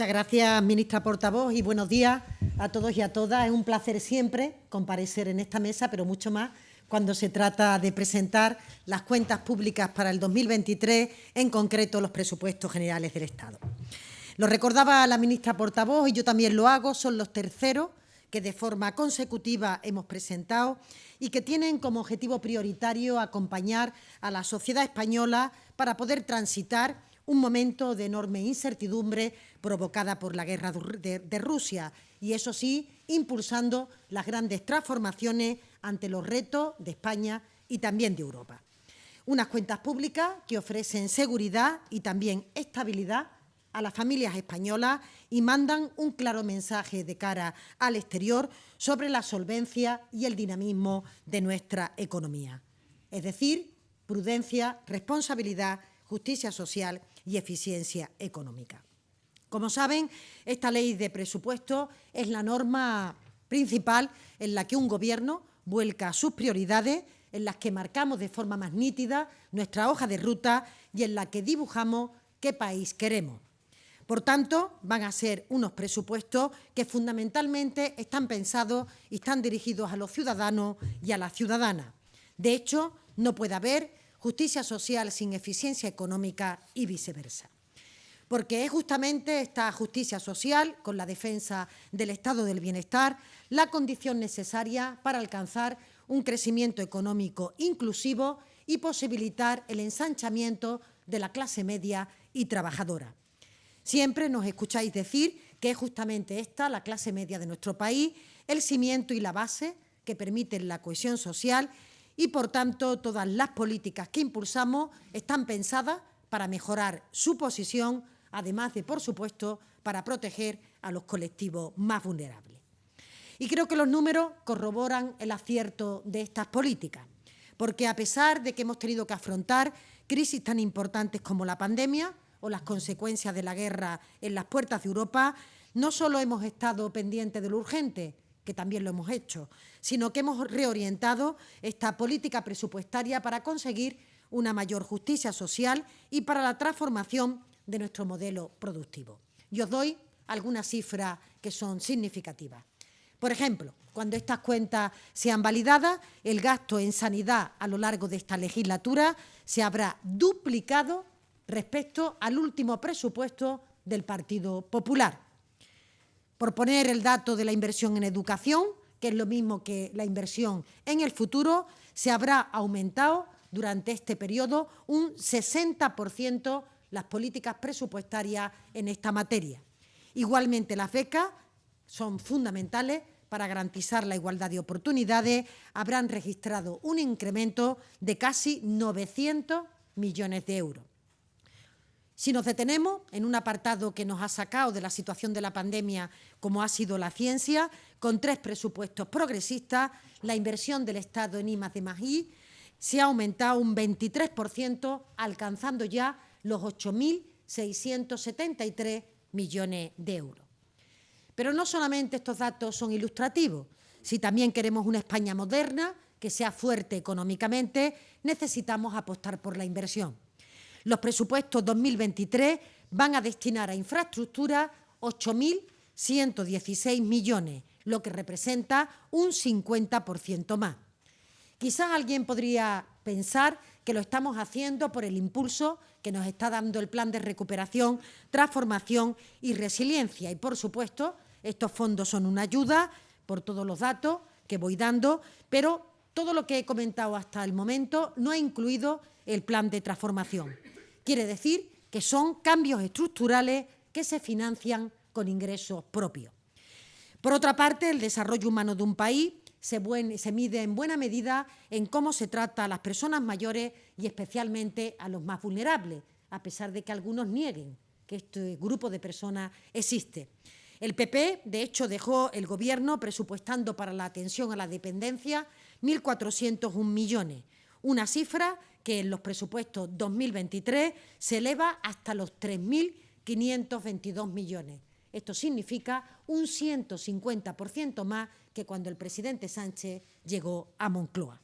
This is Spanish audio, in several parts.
Muchas gracias, ministra portavoz, y buenos días a todos y a todas. Es un placer siempre comparecer en esta mesa, pero mucho más cuando se trata de presentar las cuentas públicas para el 2023, en concreto los presupuestos generales del Estado. Lo recordaba la ministra portavoz y yo también lo hago, son los terceros que de forma consecutiva hemos presentado y que tienen como objetivo prioritario acompañar a la sociedad española para poder transitar un momento de enorme incertidumbre provocada por la guerra de, Rusia y, eso sí, impulsando las grandes transformaciones ante los retos de España y también de Europa. Unas cuentas públicas que ofrecen seguridad y también estabilidad a las familias españolas y mandan un claro mensaje de cara al exterior sobre la solvencia y el dinamismo de nuestra economía. Es decir, prudencia, responsabilidad, justicia social y eficiencia económica. Como saben, esta ley de presupuesto es la norma principal en la que un Gobierno vuelca sus prioridades, en las que marcamos de forma más nítida nuestra hoja de ruta y en la que dibujamos qué país queremos. Por tanto, van a ser unos presupuestos que fundamentalmente están pensados y están dirigidos a los ciudadanos y a las ciudadanas. De hecho, no puede haber justicia social sin eficiencia económica y viceversa. Porque es justamente esta justicia social, con la defensa del estado del bienestar, la condición necesaria para alcanzar un crecimiento económico inclusivo y posibilitar el ensanchamiento de la clase media y trabajadora. Siempre nos escucháis decir que es justamente esta, la clase media de nuestro país, el cimiento y la base que permiten la cohesión social y, por tanto, todas las políticas que impulsamos están pensadas para mejorar su posición, además de, por supuesto, para proteger a los colectivos más vulnerables. Y creo que los números corroboran el acierto de estas políticas, porque a pesar de que hemos tenido que afrontar crisis tan importantes como la pandemia o las consecuencias de la guerra en las puertas de Europa, no solo hemos estado pendientes de lo urgente, que también lo hemos hecho, sino que hemos reorientado esta política presupuestaria para conseguir una mayor justicia social y para la transformación de nuestro modelo productivo. Y os doy algunas cifras que son significativas. Por ejemplo, cuando estas cuentas sean validadas, el gasto en sanidad a lo largo de esta legislatura se habrá duplicado respecto al último presupuesto del Partido Popular. Por poner el dato de la inversión en educación, que es lo mismo que la inversión en el futuro, se habrá aumentado durante este periodo un 60% las políticas presupuestarias en esta materia. Igualmente, las becas son fundamentales para garantizar la igualdad de oportunidades, habrán registrado un incremento de casi 900 millones de euros. Si nos detenemos en un apartado que nos ha sacado de la situación de la pandemia, como ha sido la ciencia, con tres presupuestos progresistas, la inversión del Estado en I de se ha aumentado un 23%, alcanzando ya los 8.673 millones de euros. Pero no solamente estos datos son ilustrativos. Si también queremos una España moderna, que sea fuerte económicamente, necesitamos apostar por la inversión. Los presupuestos 2023 van a destinar a infraestructura 8.116 millones, lo que representa un 50% más. Quizás alguien podría pensar que lo estamos haciendo por el impulso que nos está dando el plan de recuperación, transformación y resiliencia. Y, por supuesto, estos fondos son una ayuda por todos los datos que voy dando, pero todo lo que he comentado hasta el momento no ha incluido el plan de transformación. Quiere decir que son cambios estructurales que se financian con ingresos propios. Por otra parte, el desarrollo humano de un país se, mide en buena medida en cómo se trata a las personas mayores y especialmente a los más vulnerables, a pesar de que algunos nieguen que este grupo de personas existe. El PP, de hecho, dejó el Gobierno presupuestando para la atención a la dependencia 1.401 millones, una cifra que en los presupuestos 2023 se eleva hasta los 3.522 millones. Esto significa un 150% más que cuando el presidente Sánchez llegó a Moncloa.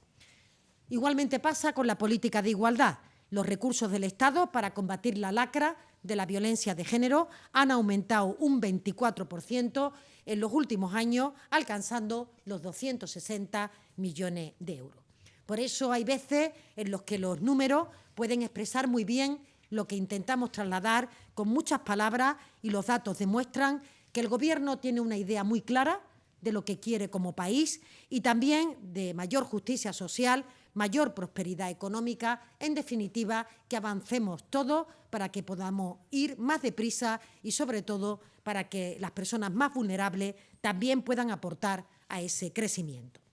Igualmente pasa con la política de igualdad. Los recursos del Estado para combatir la lacra de la violencia de género han aumentado un 24% en los últimos años, alcanzando los 260 millones de euros. Por eso hay veces en los que los números pueden expresar muy bien lo que intentamos trasladar con muchas palabras y los datos demuestran que el Gobierno tiene una idea muy clara de lo que quiere como país y también de mayor justicia social, mayor prosperidad económica, en definitiva, que avancemos todos para que podamos ir más deprisa y, sobre todo, para que las personas más vulnerables también puedan aportar a ese crecimiento.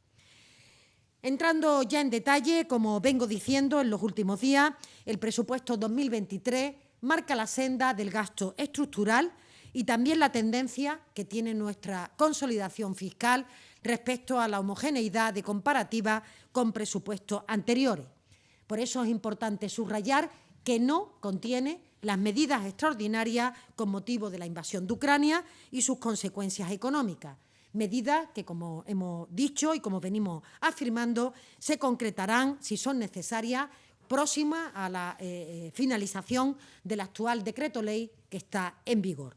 Entrando ya en detalle, como vengo diciendo en los últimos días, el presupuesto 2023 marca la senda del gasto estructural y también la tendencia que tiene nuestra consolidación fiscal respecto a la homogeneidad de comparativa con presupuestos anteriores. Por eso es importante subrayar que no contiene las medidas extraordinarias con motivo de la invasión de Ucrania y sus consecuencias económicas, medidas que, como hemos dicho y como venimos afirmando, se concretarán, si son necesarias, próximas a la eh, eh, finalización del actual decreto ley que está en vigor.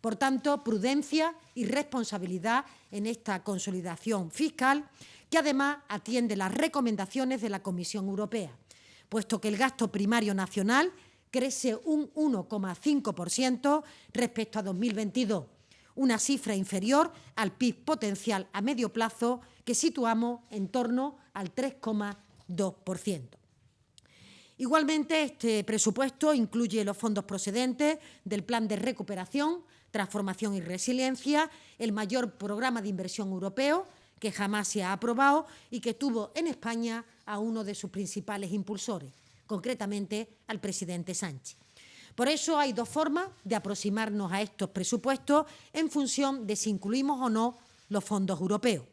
Por tanto, prudencia y responsabilidad en esta consolidación fiscal, que además atiende las recomendaciones de la Comisión Europea, puesto que el gasto primario nacional crece un 1,5% respecto a 2022, una cifra inferior al PIB potencial a medio plazo que situamos en torno al 3,2%. Igualmente, este presupuesto incluye los fondos procedentes del Plan de Recuperación Transformación y Resiliencia, el mayor programa de inversión europeo que jamás se ha aprobado y que tuvo en España a uno de sus principales impulsores, concretamente al presidente Sánchez. Por eso hay dos formas de aproximarnos a estos presupuestos en función de si incluimos o no los fondos europeos.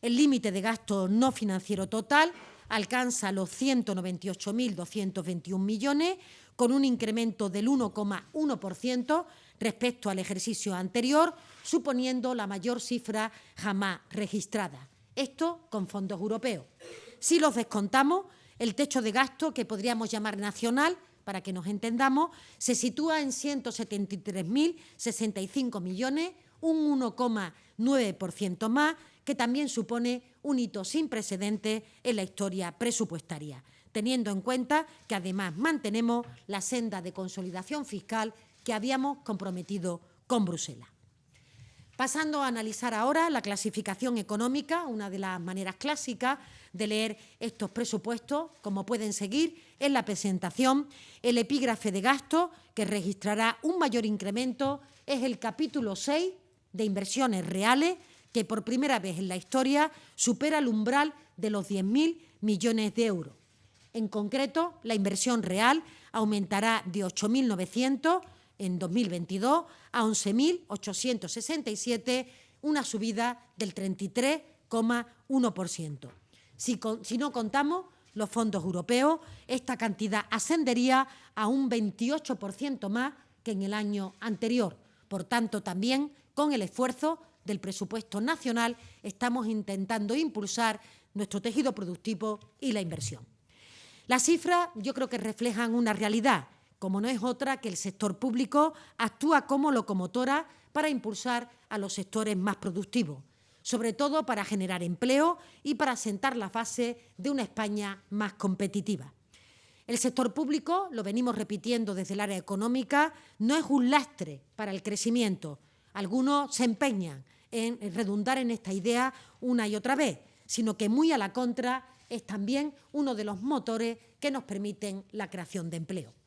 El límite de gasto no financiero total alcanza los 198.221 millones, con un incremento del 1,1% respecto al ejercicio anterior, suponiendo la mayor cifra jamás registrada. Esto con fondos europeos. Si los descontamos, el techo de gasto, que podríamos llamar nacional, para que nos entendamos, se sitúa en 173.065 millones, un 1,9% más, que también supone un hito sin precedentes en la historia presupuestaria, teniendo en cuenta que además mantenemos la senda de consolidación fiscal que habíamos comprometido con Bruselas. Pasando a analizar ahora la clasificación económica, una de las maneras clásicas de leer estos presupuestos, como pueden seguir en la presentación, el epígrafe de gasto, que registrará un mayor incremento, es el capítulo 6 de inversiones reales, que por primera vez en la historia supera el umbral de los 10.000 millones de euros. En concreto, la inversión real aumentará de 8.900 en 2022 a 11.867, una subida del 33,1%. Si, si no contamos los fondos europeos, esta cantidad ascendería a un 28% más que en el año anterior. Por tanto, también con el esfuerzo del presupuesto nacional estamos intentando impulsar nuestro tejido productivo y la inversión. Las cifras yo creo que reflejan una realidad como no es otra que el sector público actúa como locomotora para impulsar a los sectores más productivos, sobre todo para generar empleo y para sentar la base de una España más competitiva. El sector público, lo venimos repitiendo desde el área económica, no es un lastre para el crecimiento. Algunos se empeñan en redundar en esta idea una y otra vez, sino que muy a la contra es también uno de los motores que nos permiten la creación de empleo.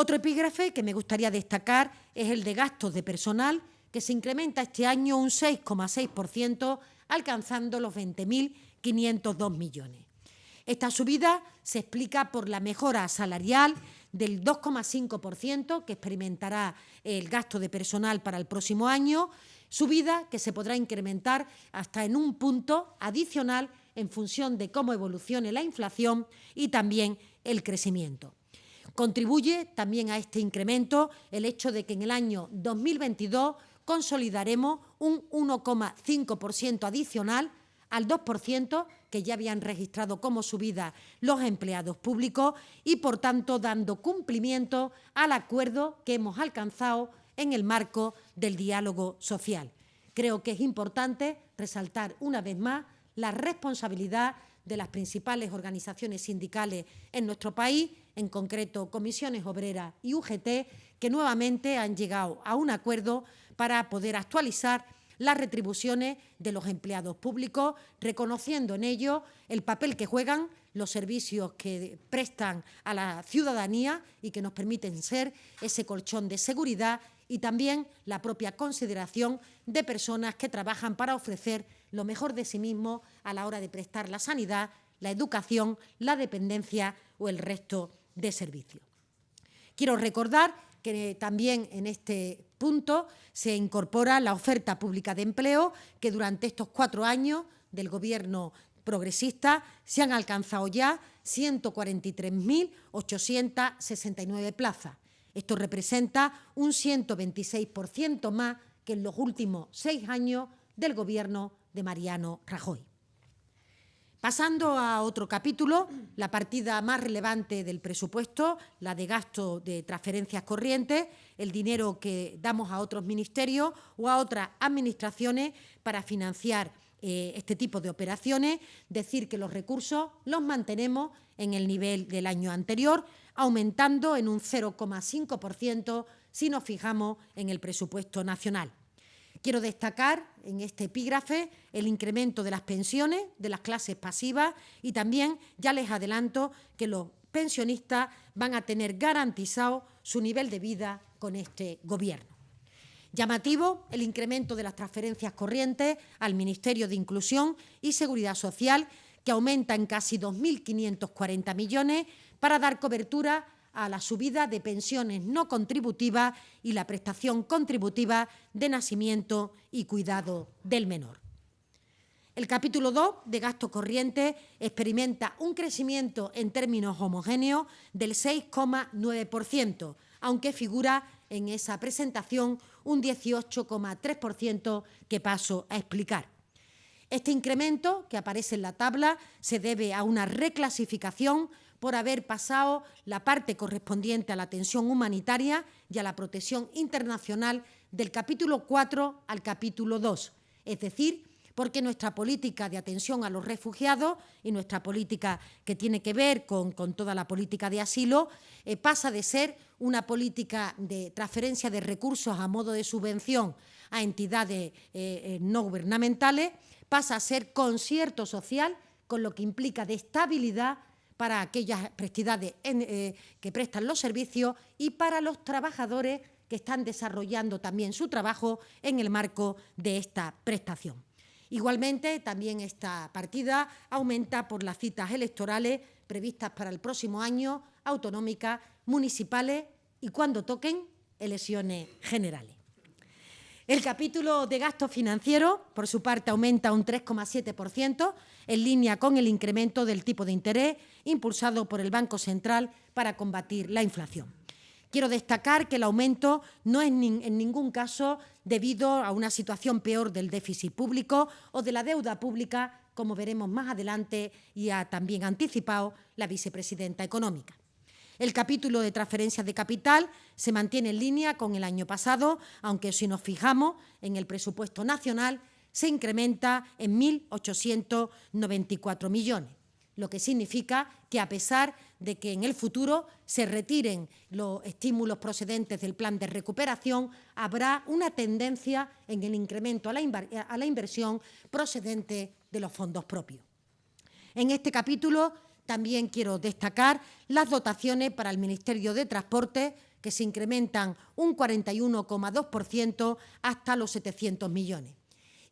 Otro epígrafe que me gustaría destacar es el de gastos de personal, que se incrementa este año un 6,6%, alcanzando los 20.502 millones. Esta subida se explica por la mejora salarial del 2,5% que experimentará el gasto de personal para el próximo año, subida que se podrá incrementar hasta en un punto adicional en función de cómo evolucione la inflación y también el crecimiento. Contribuye también a este incremento el hecho de que en el año 2022 consolidaremos un 1,5% adicional al 2% que ya habían registrado como subida los empleados públicos y, por tanto, dando cumplimiento al acuerdo que hemos alcanzado en el marco del diálogo social. Creo que es importante resaltar una vez más la responsabilidad de las principales organizaciones sindicales en nuestro país, en concreto Comisiones Obreras y UGT, que nuevamente han llegado a un acuerdo para poder actualizar las retribuciones de los empleados públicos, reconociendo en ello el papel que juegan los servicios que prestan a la ciudadanía y que nos permiten ser ese colchón de seguridad y también la propia consideración de personas que trabajan para ofrecer lo mejor de sí mismos a la hora de prestar la sanidad, la educación, la dependencia o el resto de servicios. Quiero recordar que también en este punto se incorpora la oferta pública de empleo que durante estos cuatro años del Gobierno progresista se han alcanzado ya 143.869 plazas. Esto representa un 126% más que en los últimos seis años del Gobierno de Mariano Rajoy. Pasando a otro capítulo, la partida más relevante del presupuesto, la de gasto de transferencias corrientes, el dinero que damos a otros ministerios o a otras administraciones para financiar eh, este tipo de operaciones, decir que los recursos los mantenemos en el nivel del año anterior, aumentando en un 0,5% si nos fijamos en el presupuesto nacional. Quiero destacar en este epígrafe el incremento de las pensiones de las clases pasivas y también ya les adelanto que los pensionistas van a tener garantizado su nivel de vida con este Gobierno. Llamativo el incremento de las transferencias corrientes al Ministerio de Inclusión y Seguridad Social, que aumenta en casi 2.540 millones para dar cobertura a la subida de pensiones no contributivas y la prestación contributiva de nacimiento y cuidado del menor. El capítulo 2 de gasto corriente experimenta un crecimiento en términos homogéneos del 6,9%, aunque figura en esa presentación un 18,3% que paso a explicar. Este incremento, que aparece en la tabla, se debe a una reclasificación por haber pasado la parte correspondiente a la atención humanitaria y a la protección internacional del capítulo 4 al capítulo 2, es decir, porque nuestra política de atención a los refugiados y nuestra política que tiene que ver con, toda la política de asilo eh, pasa de ser una política de transferencia de recursos a modo de subvención a entidades eh, eh, no gubernamentales, pasa a ser concierto social, con lo que implica de estabilidad para aquellas prestidades eh, que prestan los servicios y para los trabajadores que están desarrollando también su trabajo en el marco de esta prestación. Igualmente, también esta partida aumenta por las citas electorales previstas para el próximo año, autonómicas, municipales y cuando toquen elecciones generales. El capítulo de gasto financiero, por su parte, aumenta un 3,7%, en línea con el incremento del tipo de interés impulsado por el Banco Central para combatir la inflación. Quiero destacar que el aumento no es en ningún caso debido a una situación peor del déficit público o de la deuda pública, como veremos más adelante y ha también anticipado la vicepresidenta económica. El capítulo de transferencias de capital se mantiene en línea con el año pasado, aunque si nos fijamos en el presupuesto nacional se incrementa en 1.894 millones, lo que significa que a pesar de que en el futuro se retiren los estímulos procedentes del plan de recuperación, habrá una tendencia en el incremento a la, a la inversión procedente de los fondos propios. En este capítulo también quiero destacar las dotaciones para el Ministerio de Transporte, que se incrementan un 41,2% hasta los 700 millones.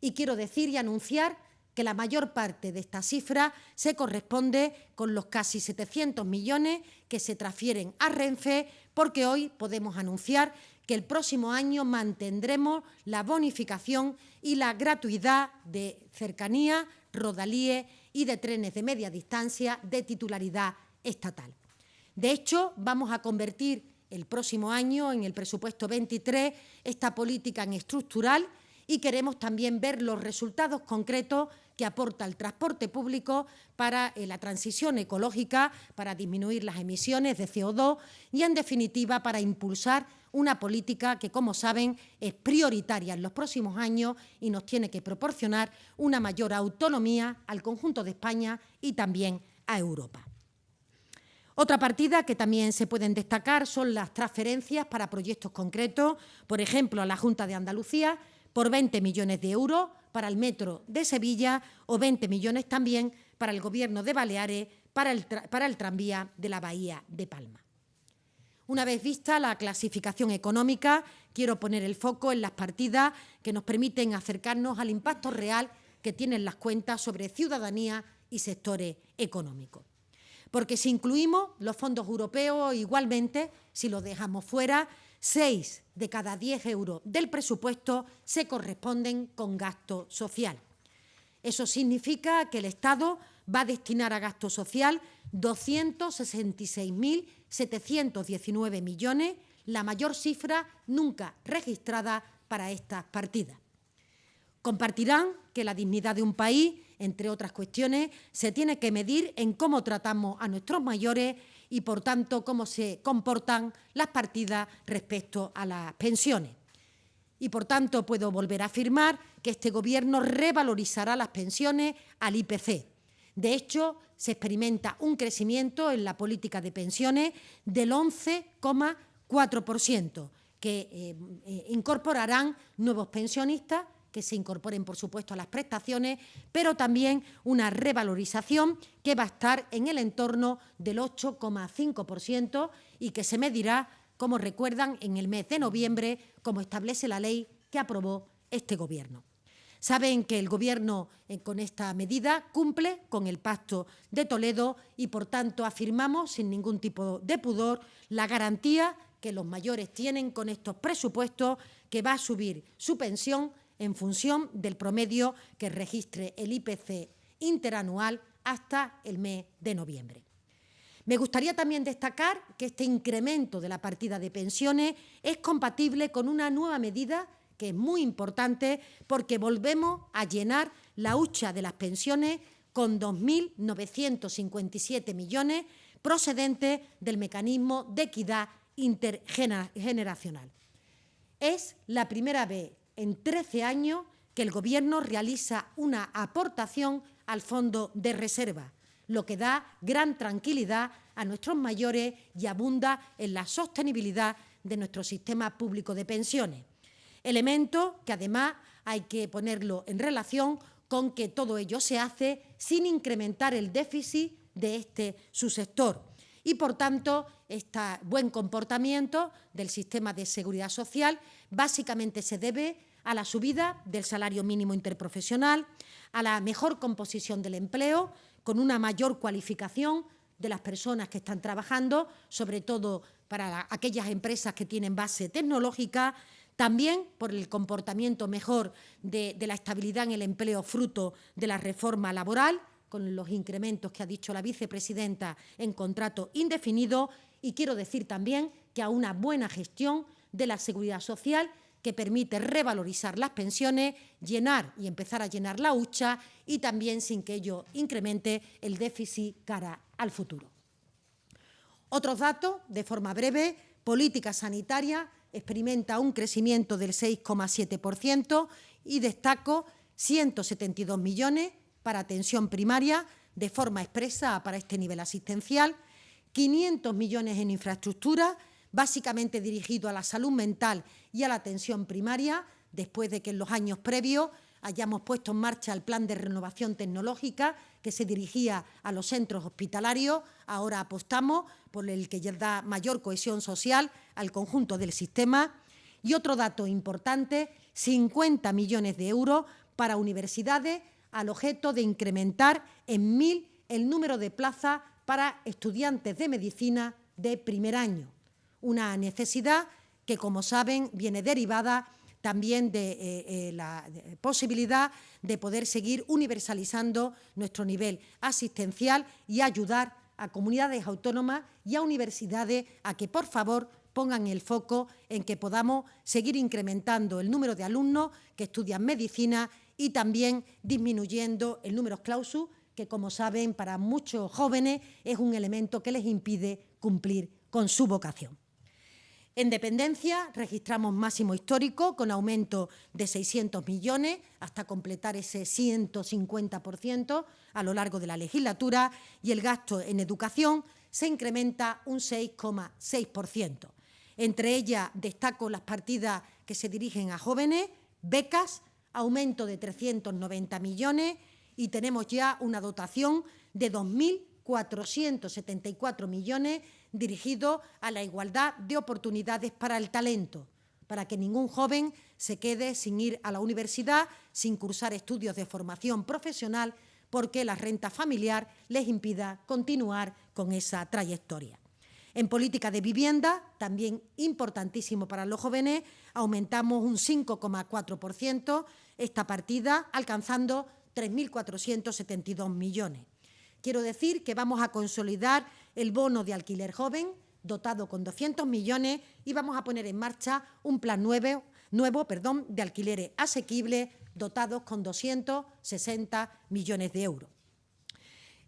Y quiero decir y anunciar que la mayor parte de esta cifra se corresponde con los casi 700 millones que se transfieren a Renfe, porque hoy podemos anunciar que el próximo año mantendremos la bonificación y la gratuidad de cercanía, rodalíes y de trenes de media distancia de titularidad estatal. De hecho, vamos a convertir el próximo año, en el presupuesto 23, esta política en estructural y queremos también ver los resultados concretos que aporta el transporte público para eh, la transición ecológica, para disminuir las emisiones de CO2 y, en definitiva, para impulsar una política que, como saben, es prioritaria en los próximos años y nos tiene que proporcionar una mayor autonomía al conjunto de España y también a Europa. Otra partida que también se pueden destacar son las transferencias para proyectos concretos, por ejemplo, a la Junta de Andalucía, por 20 millones de euros para el metro de Sevilla o 20 millones también para el Gobierno de Baleares para el, para el tranvía de la Bahía de Palma. Una vez vista la clasificación económica, quiero poner el foco en las partidas que nos permiten acercarnos al impacto real que tienen las cuentas sobre ciudadanía y sectores económicos. Porque si incluimos los fondos europeos, igualmente, si los dejamos fuera, seis de cada diez euros del presupuesto se corresponden con gasto social. Eso significa que el Estado va a destinar a gasto social 266.719 millones, la mayor cifra nunca registrada para estas partidas. Compartirán que la dignidad de un país, entre otras cuestiones, se tiene que medir en cómo tratamos a nuestros mayores y, por tanto, cómo se comportan las partidas respecto a las pensiones. Y, por tanto, puedo volver a afirmar que este Gobierno revalorizará las pensiones al IPC. De hecho, se experimenta un crecimiento en la política de pensiones del 11,4%, que eh, eh, incorporarán nuevos pensionistas que se incorporen, por supuesto, a las prestaciones, pero también una revalorización que va a estar en el entorno del 8,5% y que se medirá, como recuerdan, en el mes de noviembre, como establece la ley que aprobó este Gobierno. Saben que el Gobierno eh, con esta medida cumple con el Pacto de Toledo y, por tanto, afirmamos sin ningún tipo de pudor la garantía que los mayores tienen con estos presupuestos que va a subir su pensión en función del promedio que registre el IPC interanual hasta el mes de noviembre. Me gustaría también destacar que este incremento de la partida de pensiones es compatible con una nueva medida que es muy importante porque volvemos a llenar la hucha de las pensiones con 2.957 millones procedentes del mecanismo de equidad intergeneracional. Es la primera vez en 13 años que el Gobierno realiza una aportación al Fondo de Reserva, lo que da gran tranquilidad a nuestros mayores y abunda en la sostenibilidad de nuestro sistema público de pensiones. Elemento que además hay que ponerlo en relación con que todo ello se hace sin incrementar el déficit de este subsector. Y, por tanto, este buen comportamiento del sistema de seguridad social básicamente se debe a la subida del salario mínimo interprofesional, a la mejor composición del empleo, con una mayor cualificación de las personas que están trabajando, sobre todo para aquellas empresas que tienen base tecnológica, también por el comportamiento mejor de, de, la estabilidad en el empleo fruto de la reforma laboral, con los incrementos que ha dicho la vicepresidenta en contrato indefinido, y quiero decir también que a una buena gestión de la seguridad social que permite revalorizar las pensiones, llenar y empezar a llenar la hucha y también sin que ello incremente el déficit cara al futuro. Otros datos, de forma breve, política sanitaria experimenta un crecimiento del 6,7% y destaco 172 millones para atención primaria de forma expresa para este nivel asistencial, 500 millones en infraestructura básicamente dirigido a la salud mental y a la atención primaria, después de que en los años previos hayamos puesto en marcha el plan de renovación tecnológica que se dirigía a los centros hospitalarios. Ahora apostamos por el que da mayor cohesión social al conjunto del sistema. Y otro dato importante, 50 millones de euros para universidades al objeto de incrementar en mil el número de plazas para estudiantes de medicina de primer año una necesidad que, como saben, viene derivada también de eh, eh, la posibilidad de poder seguir universalizando nuestro nivel asistencial y ayudar a comunidades autónomas y a universidades a que, por favor, pongan el foco en que podamos seguir incrementando el número de alumnos que estudian medicina y también disminuyendo el número clausus, que como saben para muchos jóvenes es un elemento que les impide cumplir con su vocación. En dependencia registramos máximo histórico con aumento de 600 millones hasta completar ese 150% a lo largo de la legislatura y el gasto en educación se incrementa un 6,6%. Entre ellas destaco las partidas que se dirigen a jóvenes, becas, aumento de 390 millones y tenemos ya una dotación de 2.474 millones dirigido a la igualdad de oportunidades para el talento, para que ningún joven se quede sin ir a la universidad, sin cursar estudios de formación profesional, porque la renta familiar les impida continuar con esa trayectoria. En política de vivienda, también importantísimo para los jóvenes, aumentamos un 5,4% esta partida, alcanzando 3.472 millones. Quiero decir que vamos a consolidar el bono de alquiler joven, dotado con 200 millones, y vamos a poner en marcha un plan nuevo, nuevo perdón, de alquileres asequibles, dotados con 260 millones de euros.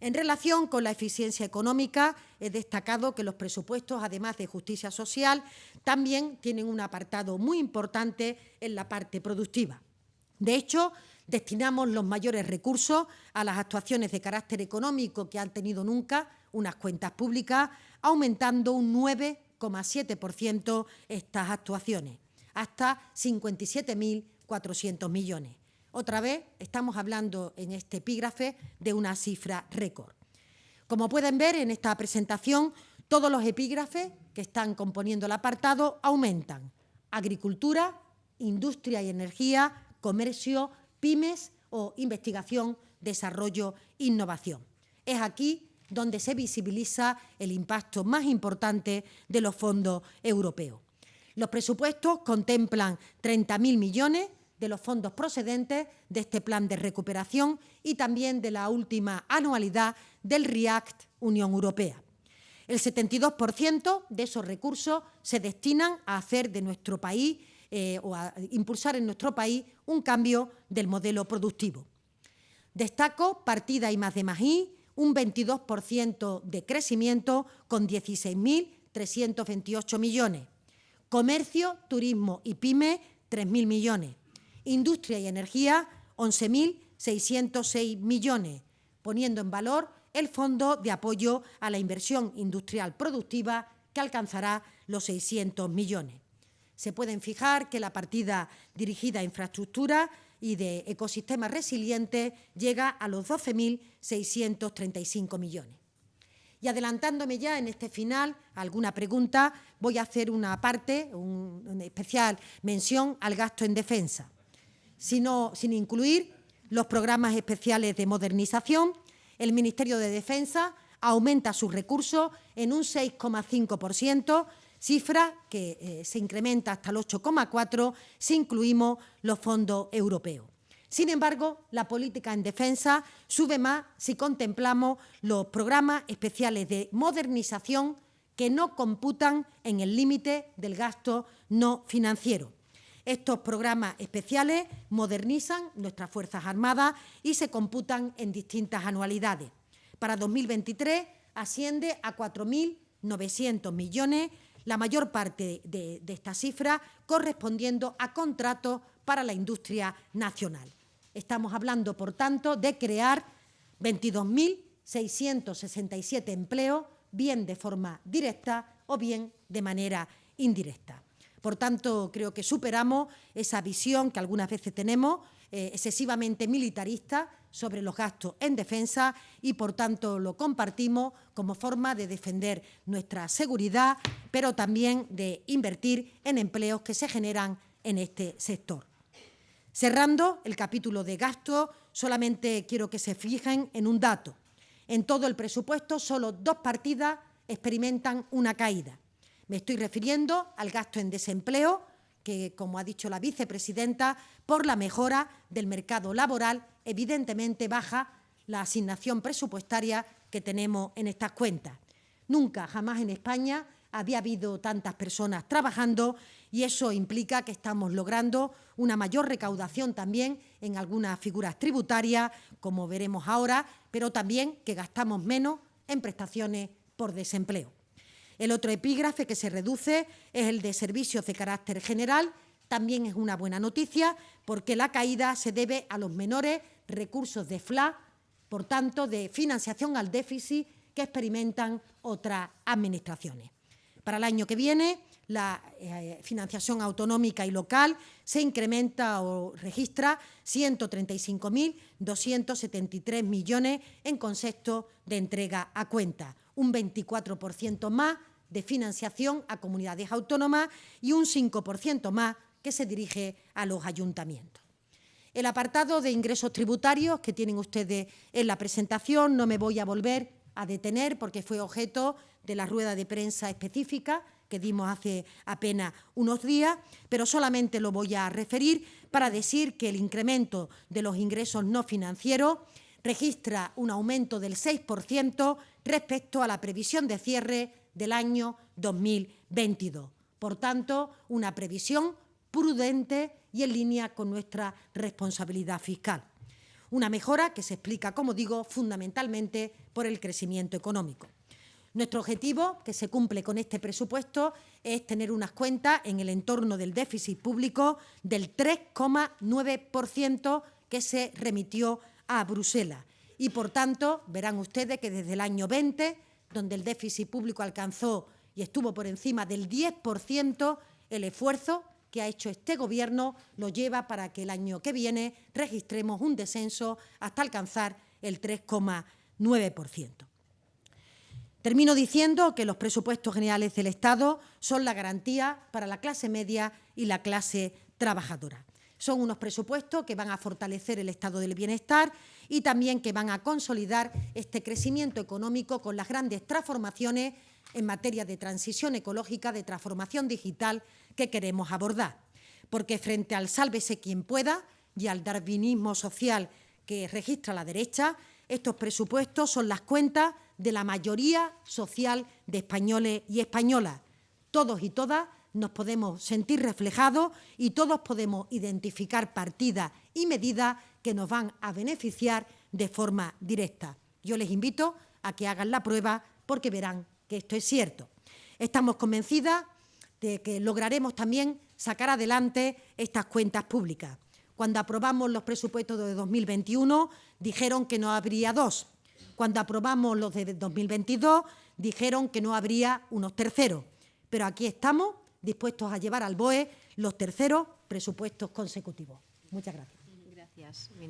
En relación con la eficiencia económica, he destacado que los presupuestos, además de justicia social, también tienen un apartado muy importante en la parte productiva. De hecho, destinamos los mayores recursos a las actuaciones de carácter económico que han tenido nunca unas cuentas públicas, aumentando un 9,7% estas actuaciones, hasta 57.400 millones. Otra vez estamos hablando en este epígrafe de una cifra récord. Como pueden ver en esta presentación, todos los epígrafes que están componiendo el apartado aumentan. Agricultura, industria y energía, comercio, pymes o investigación, desarrollo, innovación. Es aquí donde se visibiliza el impacto más importante de los fondos europeos. Los presupuestos contemplan 30.000 millones de los fondos procedentes de este plan de recuperación y también de la última anualidad del REACT Unión Europea. El 72% de esos recursos se destinan a hacer de nuestro país eh, o a impulsar en nuestro país un cambio del modelo productivo. Destaco partida y más de Magí, un 22% de crecimiento con 16.328 millones. Comercio, turismo y pyme, 3.000 millones. Industria y energía, 11.606 millones, poniendo en valor el Fondo de Apoyo a la Inversión Industrial Productiva, que alcanzará los 600 millones. Se pueden fijar que la partida dirigida a infraestructura y de ecosistemas resilientes llega a los 12.635 millones. Y adelantándome ya en este final alguna pregunta, voy a hacer una parte, una especial mención al gasto en defensa, sino, sin incluir los programas especiales de modernización. El Ministerio de Defensa aumenta sus recursos en un 6,5%, cifra que eh, se incrementa hasta el 8,4 si incluimos los fondos europeos. Sin embargo, la política en defensa sube más si contemplamos los programas especiales de modernización que no computan en el límite del gasto no financiero. Estos programas especiales modernizan nuestras Fuerzas Armadas y se computan en distintas anualidades. Para 2023 asciende a 4.900 millones la mayor parte de, esta cifra correspondiendo a contratos para la industria nacional. Estamos hablando, por tanto, de crear 22.667 empleos, bien de forma directa o bien de manera indirecta. Por tanto, creo que superamos esa visión que algunas veces tenemos, eh, excesivamente militarista, sobre los gastos en defensa y, por tanto, lo compartimos como forma de defender nuestra seguridad, pero también de invertir en empleos que se generan en este sector. Cerrando el capítulo de gasto, solamente quiero que se fijen en un dato. En todo el presupuesto, solo dos partidas experimentan una caída. Me estoy refiriendo al gasto en desempleo, que, como ha dicho la vicepresidenta, por la mejora del mercado laboral, evidentemente baja la asignación presupuestaria que tenemos en estas cuentas. Nunca, jamás en España había habido tantas personas trabajando y eso implica que estamos logrando una mayor recaudación también en algunas figuras tributarias, como veremos ahora, pero también que gastamos menos en prestaciones por desempleo. El otro epígrafe que se reduce es el de servicios de carácter general. También es una buena noticia porque la caída se debe a los menores recursos de FLA, por tanto, de financiación al déficit que experimentan otras administraciones. Para el año que viene, la eh, financiación autonómica y local se incrementa o registra 135.273 millones en concepto de entrega a cuenta, un 24% más de financiación a comunidades autónomas y un 5% más que se dirige a los ayuntamientos. El apartado de ingresos tributarios que tienen ustedes en la presentación no me voy a volver a detener porque fue objeto de la rueda de prensa específica que dimos hace apenas unos días, pero solamente lo voy a referir para decir que el incremento de los ingresos no financieros registra un aumento del 6% respecto a la previsión de cierre del año 2022. Por tanto, una previsión prudente y en línea con nuestra responsabilidad fiscal. Una mejora que se explica, como digo, fundamentalmente por el crecimiento económico. Nuestro objetivo, que se cumple con este presupuesto, es tener unas cuentas en el entorno del déficit público del 3,9% que se remitió a Bruselas. Y, por tanto, verán ustedes que desde el año 20, donde el déficit público alcanzó y estuvo por encima del 10%, el esfuerzo que ha hecho este Gobierno lo lleva para que el año que viene registremos un descenso hasta alcanzar el 3,9%. Termino diciendo que los presupuestos generales del Estado son la garantía para la clase media y la clase trabajadora. Son unos presupuestos que van a fortalecer el estado del bienestar y también que van a consolidar este crecimiento económico con las grandes transformaciones en materia de transición ecológica, de transformación digital que queremos abordar. Porque frente al sálvese quien pueda y al darwinismo social que registra la derecha, estos presupuestos son las cuentas de la mayoría social de españoles y españolas. Todos y todas nos podemos sentir reflejados y todos podemos identificar partidas y medidas que nos van a beneficiar de forma directa. Yo les invito a que hagan la prueba porque verán que esto es cierto. Estamos convencidas de que lograremos también sacar adelante estas cuentas públicas. Cuando aprobamos los presupuestos de 2021 dijeron que no habría dos. Cuando aprobamos los de 2022 dijeron que no habría unos terceros. Pero aquí estamos dispuestos a llevar al BOE los terceros presupuestos consecutivos. Muchas gracias. Gracias.